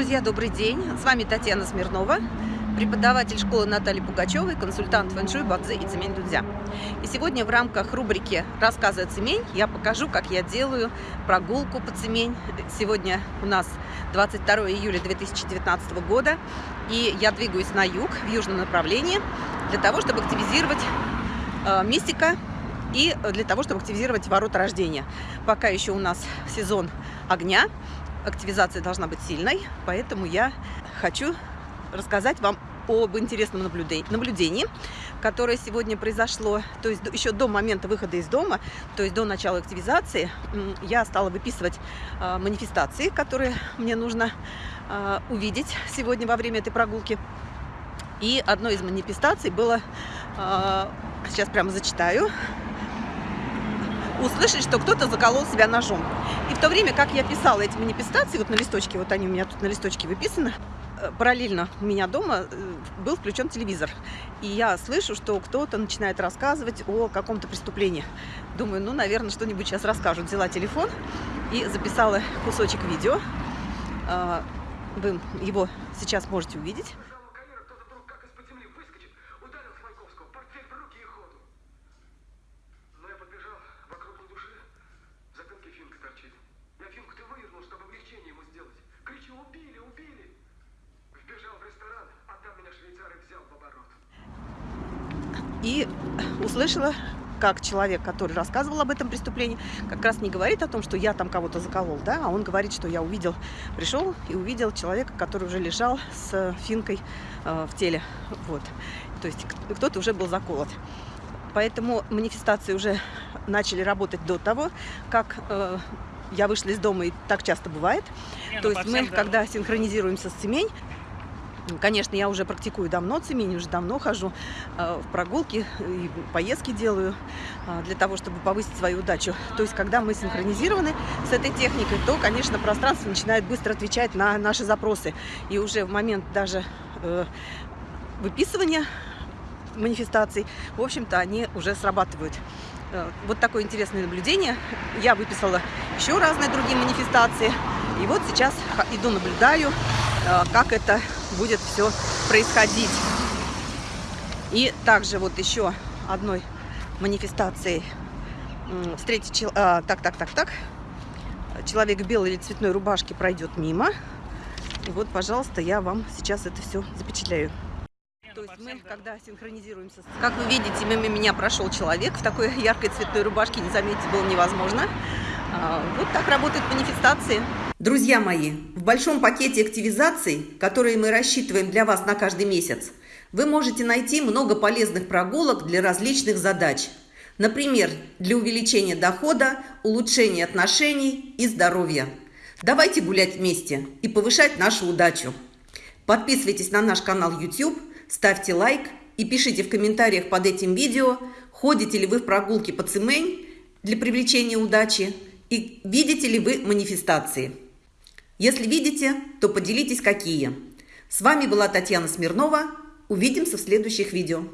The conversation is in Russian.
Друзья, добрый день! С вами Татьяна Смирнова, преподаватель школы Натальи Пугачевой, консультант фэншуй, бадзе и цемень дудзя. И сегодня в рамках рубрики «Рассказы о цемень» я покажу, как я делаю прогулку по цемень. Сегодня у нас 22 июля 2019 года, и я двигаюсь на юг, в южном направлении, для того, чтобы активизировать э, мистика и для того, чтобы активизировать ворота рождения. Пока еще у нас сезон огня, активизация должна быть сильной, поэтому я хочу рассказать вам об интересном наблюдении, которое сегодня произошло, то есть еще до момента выхода из дома, то есть до начала активизации, я стала выписывать а, манифестации, которые мне нужно а, увидеть сегодня во время этой прогулки. И одной из манифестаций было, а, сейчас прямо зачитаю, услышать, что кто-то заколол себя ножом. И в то время, как я писала эти манифестации, вот на листочке, вот они у меня тут на листочке выписаны, э, параллельно у меня дома э, был включен телевизор. И я слышу, что кто-то начинает рассказывать о каком-то преступлении. Думаю, ну, наверное, что-нибудь сейчас расскажут. Взяла телефон и записала кусочек видео. А, вы его сейчас можете увидеть. И услышала, как человек, который рассказывал об этом преступлении, как раз не говорит о том, что я там кого-то заколол, да, а он говорит, что я увидел, пришел и увидел человека, который уже лежал с финкой э, в теле, вот, то есть кто-то уже был заколот. Поэтому манифестации уже начали работать до того, как э, я вышла из дома, и так часто бывает. Не, То ну, есть мы, да. когда синхронизируемся с цемень, Конечно, я уже практикую давно цемень, уже давно хожу э, в прогулки и поездки делаю э, для того, чтобы повысить свою удачу. То есть, когда мы синхронизированы с этой техникой, то, конечно, пространство начинает быстро отвечать на наши запросы. И уже в момент даже э, выписывания манифестаций, в общем-то, они уже срабатывают. Вот такое интересное наблюдение. Я выписала еще разные другие манифестации. И вот сейчас иду наблюдаю, как это будет все происходить. И также вот еще одной манифестацией встретить... А, так, так, так, так. Человек в белой или цветной рубашке пройдет мимо. И вот, пожалуйста, я вам сейчас это все запечатляю. То есть мы, когда синхронизируемся... Как вы видите, мимо меня прошел человек в такой яркой цветной рубашке, не заметить было невозможно. А, вот так работают манифестации. Друзья мои, в большом пакете активизаций, которые мы рассчитываем для вас на каждый месяц, вы можете найти много полезных прогулок для различных задач. Например, для увеличения дохода, улучшения отношений и здоровья. Давайте гулять вместе и повышать нашу удачу. Подписывайтесь на наш канал YouTube, ставьте лайк и пишите в комментариях под этим видео, ходите ли вы в прогулки по Цимэнь для привлечения удачи и видите ли вы манифестации. Если видите, то поделитесь какие. С вами была Татьяна Смирнова. Увидимся в следующих видео.